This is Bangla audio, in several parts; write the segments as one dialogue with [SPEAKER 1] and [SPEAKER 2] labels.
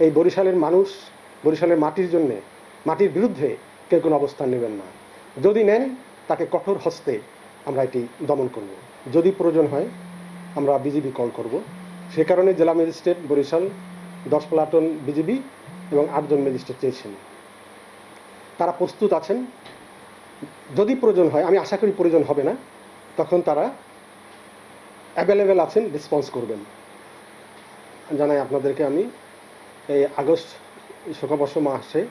[SPEAKER 1] এই বরিশালের মানুষ বরিশালের মাটির জন্যে, মাটির বিরুদ্ধে কেউ কোনো অবস্থান নেবেন না। যদি নেন, তাকে কঠোর হস্তে আমরা এটি দমন করব। যদি প্রয়োজন হয়, আমরা বিজিবি কল করব। সে কারণে জেলা ম্যাজিস্ট্রেট বরিশাল, দশ প্লাটন বিজিবি এবং আটজন ম্যাজিস্ট্রেট চেয়েছেন। তারা প্রস্তুত আছেন। যদি প্রয়োজন হয়, আমি আশা করি প্রয়োজন হবে না, তখন তারা অ্যাভেলেবেল আছেন রেসপন্স করবেন। জানাই আপনাদেরকে আমি এই আগস্ট শোকাবর্ষ মাসে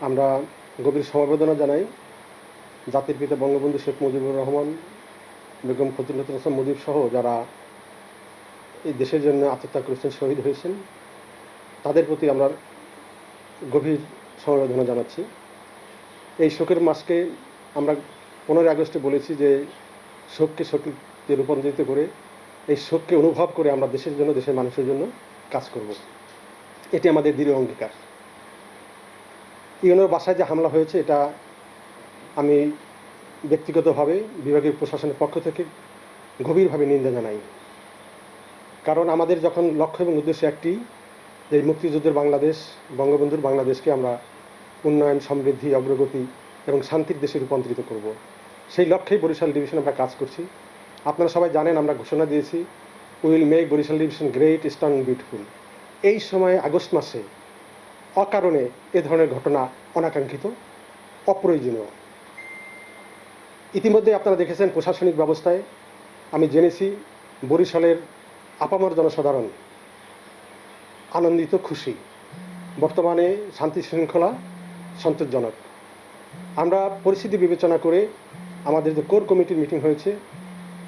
[SPEAKER 1] আমরা গভীর সমবেদনা জানাই জাতির পিতা বঙ্গবন্ধু শেখ মুজিবুর রহমান, বেগম ফজলুল হাসান মুজিব সহ যারা এই দেশের জন্য আত্মত্যাগ করেছেন, শহীদ হয়েছেন, তাদের প্রতি আমরা গভীর সমবেদনা জানাচ্ছি। এই শোকের মাসকে আমরা পনেরোই আগস্টে বলেছি যে শোককে শক্তিতে রূপান্তরিত করে, এই শোককে অনুভব করে আমরা দেশের জন্য, দেশের মানুষের জন্য কাজ করব। এটি আমাদের দৃঢ় অঙ্গীকার। ইউনোর বাসায় যে হামলা হয়েছে, এটা আমি ব্যক্তিগতভাবে বিভাগীয় প্রশাসনের পক্ষ থেকে গভীরভাবে নিন্দা জানাই। কারণ আমাদের যখন লক্ষ্য এবং উদ্দেশ্য একটি, যে মুক্তিযুদ্ধের বাংলাদেশ, বঙ্গবন্ধুর বাংলাদেশকে আমরা উন্নয়ন, সমৃদ্ধি, অগ্রগতি এবং শান্তির দেশে রূপান্তরিত করব। সেই লক্ষ্যেই বরিশাল ডিভিশন আমরা কাজ করছি। আপনারা সবাই জানেন আমরা ঘোষণা দিয়েছি, will make Barishal division great, strong, beautiful. এই সময় আগস্ট মাসে অকারণে এ ধরনের ঘটনা অনাকাঙ্ক্ষিত, অপ্রয়োজনীয়। ইতিমধ্যে আপনারা দেখেছেন প্রশাসনিক ব্যবস্থায় আমি জেনেছি বরিশালের আপামর জনসাধারণ আনন্দিত, খুশি। বর্তমানে শান্তি শৃঙ্খলা সন্তোষজনক। আমরা পরিস্থিতি বিবেচনা করে আমাদের যে কোর কমিটির মিটিং হয়েছে,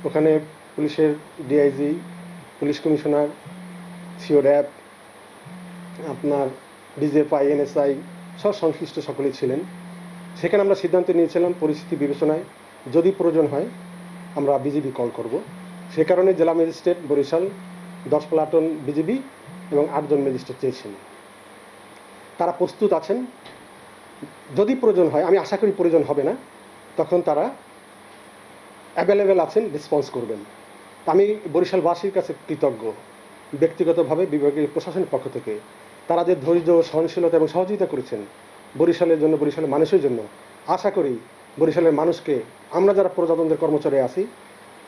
[SPEAKER 1] ওখানে পুলিশের DIG, police commissioner, CO RAB আপনার ডিজেফআই এনএসআই সব সংশ্লিষ্ট সকলেই ছিলেন। সেখানে আমরা সিদ্ধান্ত নিয়েছিলাম পরিস্থিতি বিবেচনায় যদি প্রয়োজন হয় আমরা বিজিবি কল করব। সে কারণে জেলা ম্যাজিস্ট্রেট বরিশাল, দশ প্লাটন বিজিবি এবং আটজন ম্যাজিস্ট্রেট চেয়েছেন। তারা প্রস্তুত আছেন। যদি প্রয়োজন হয়, আমি আশা করি প্রয়োজন হবে না, তখন তারা অ্যাভেলেবেল আছেন রেসপন্স করবেন। আমি বরিশালবাসীর কাছে কৃতজ্ঞ, ব্যক্তিগতভাবে বিভাগীয় প্রশাসনের পক্ষ থেকে। তারা যে ধৈর্য, সহনশীলতা এবং সহযোগিতা করেছেন বরিশালের জন্য, বরিশালের মানুষের জন্য, আশা করি বরিশালের মানুষকে আমরা যারা প্রজাতন্ত্রের কর্মচারী আছি,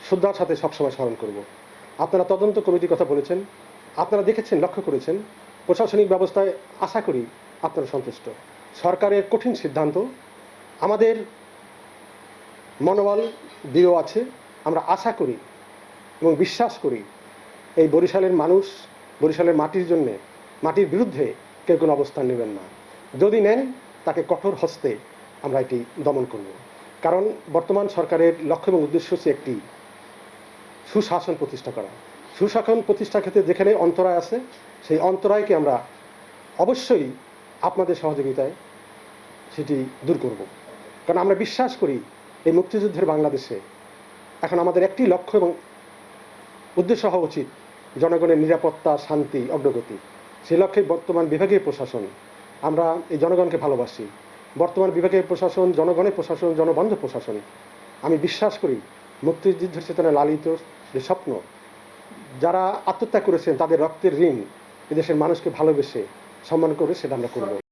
[SPEAKER 1] শ্রদ্ধার সাথে সবসময় স্মরণ করব। আপনারা তদন্ত কমিটির কথা বলেছেন, আপনারা দেখেছেন, লক্ষ্য করেছেন, প্রশাসনিক ব্যবস্থায় আশা করি আপনারা সন্তুষ্ট। সরকারের কঠিন সিদ্ধান্ত, আমাদের মনোবল দৃঢ় আছে, আমরা আশা করি এবং বিশ্বাস করি এই বরিশালের মানুষ, বরিশালের মাটির জন্যে মাটির বিরুদ্ধে কেউ কোনো অবস্থান নেবেন না। যদি নেন, তাকে কঠোর হস্তে আমরা এটি দমন করব। কারণ বর্তমান সরকারের লক্ষ্য এবং উদ্দেশ্য হচ্ছে একটি সুশাসন প্রতিষ্ঠা করা। সুশাসন প্রতিষ্ঠার ক্ষেত্রে যেখানে অন্তরায় আছে, সেই অন্তরায়কে আমরা অবশ্যই আপনাদের সহযোগিতায় সেটি দূর করব। কারণ আমরা বিশ্বাস করি, এই মুক্তিযুদ্ধের বাংলাদেশে এখন আমাদের একটি লক্ষ্য এবং উদ্দেশ্য হওয়া উচিত জনগণের নিরাপত্তা, শান্তি, অগ্রগতি। সেই লক্ষ্যে বর্তমান বিভাগীয় প্রশাসন, আমরা এই জনগণকে ভালোবাসি। বর্তমান বিভাগীয় প্রশাসন, জনগণের প্রশাসন, জনবন্ধ প্রশাসন। আমি বিশ্বাস করি, মুক্তিযুদ্ধের চেতনায় লালিত যে স্বপ্ন, যারা আত্মত্যাগ করেছেন তাদের রক্তের ঋণ এদেশের মানুষকে ভালোবেসে সম্মান করে সেটা আমরা করব।